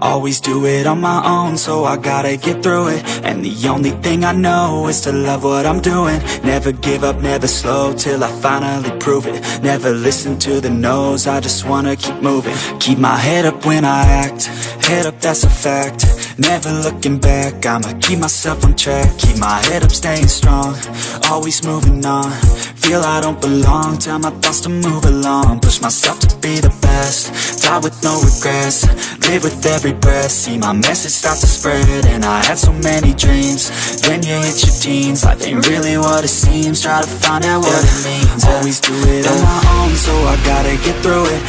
Always do it on my own, so I gotta get through it. And the only thing I know is to love what I'm doing. Never give up, never slow, till I finally prove it. Never listen to the no's, I just wanna keep moving. Keep my head up when I act, head up that's a fact Never looking back, I'ma keep myself on track. Keep my head up, staying strong, always moving on. Feel I don't belong, tell my thoughts to move along. Push myself to be the best, die with no regrets. Live with every breath, see my message start to spread And I had so many dreams, then you hit your teens. Life ain't really what it seems, try to find out what it means. Always do it on my own, so I gotta get through it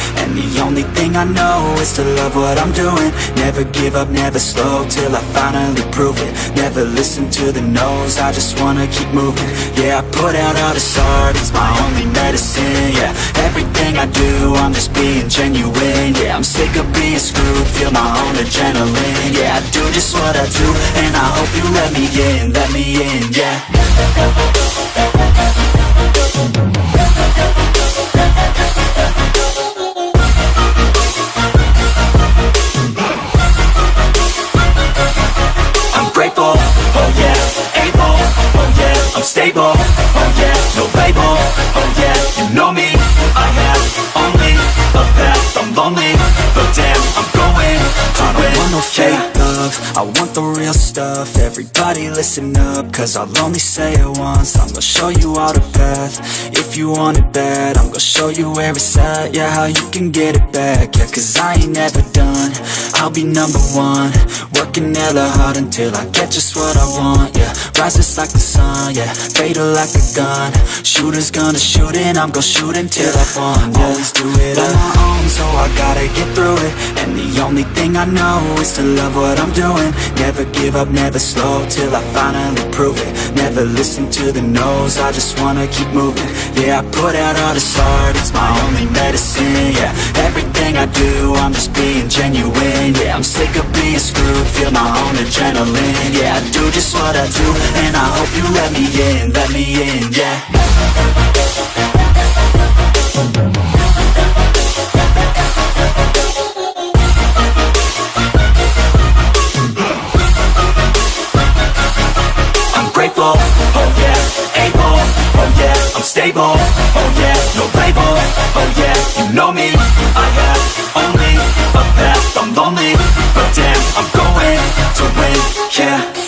thing I know is to love what I'm doing. Never give up, never slow, till I finally prove it. Never listen to the no's, I just wanna keep moving. Yeah, I put out all this art, it's my only medicine Yeah, everything I do, I'm just being genuine Yeah, I'm sick of being screwed, feel my own adrenaline Yeah, I do just what I do, and I hope you let me in, let me in, yeah oh yeah, no label, oh yeah, you know me, I have only a path, I'm lonely, but damn, I'm going to I don't want no fake love, I want the real stuff, everybody listen up, cause I'll only say it once, I'm gonna show you all the path, you want it bad, I'm gonna show you where it's at, yeah, how you can get it back, yeah, cause I ain't never done, I'll be number one, working hella hard until I get just what I want, yeah, rises like the sun, yeah, fatal like a gun, shooters gonna shoot and I'm gonna shoot until I won, yeah, always do it on my own, so I gotta get through it, and the only thing I know is to love what I'm doing, never give up, never slow, till I finally prove it, never listen to the no's, I just wanna keep moving, yeah, I put out all this art, it's my only medicine, yeah, everything I do, I'm just being genuine, yeah, I'm sick of being screwed, feel my own adrenaline, yeah, I do just what I do, and I hope you let me in, let me in, yeah stable, oh yeah, no label, oh yeah, you know me, I have only a path, I'm lonely, but damn, I'm going to win, yeah.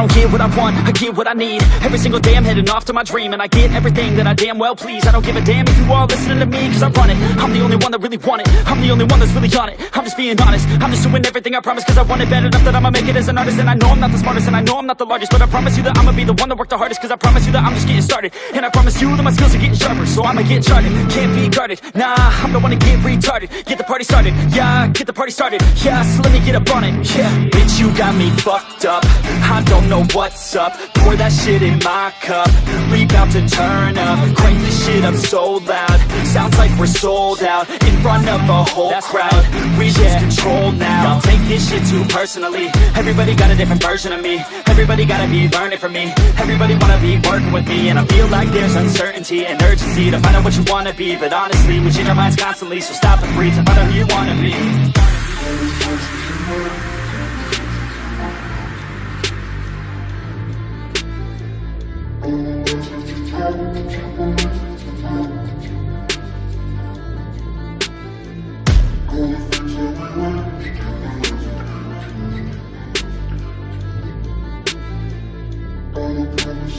Don't get what I want, I get what I need. Every single day I'm heading off to my dream And I get everything that I damn well please. I don't give a damn if you all listening to me Cause I run it, I'm the only one that really want it. I'm the only one that's really on it. I'm just being honest, I'm just doing everything I promise Cause I want it bad enough that I'ma make it as an artist. And I know I'm not the smartest and I know I'm not the largest But I promise you that I'ma be the one that worked the hardest Cause I promise you that I'm just getting started. And I promise you that my skills are getting sharper So I'ma get charted, can't be guarded. Nah, I'm the one to get retarded. Get the party started, yeah, get the party started. Yeah, so let me get up on it, yeah. Bitch, you got me fucked up. I don't know what's up. Pour that shit in my cup. We bout to turn up. Crank this shit up so loud. Sounds like we're sold out In front of a whole That's crowd. We lose control now. I'll take this shit too personally. Everybody got a different version of me. Everybody gotta be learning from me. Everybody wanna be working with me. And I feel like there's uncertainty and urgency To find out what you wanna be. But honestly, we change our minds constantly. So stop and breathe and find out who you wanna be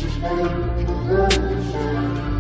Made, the road was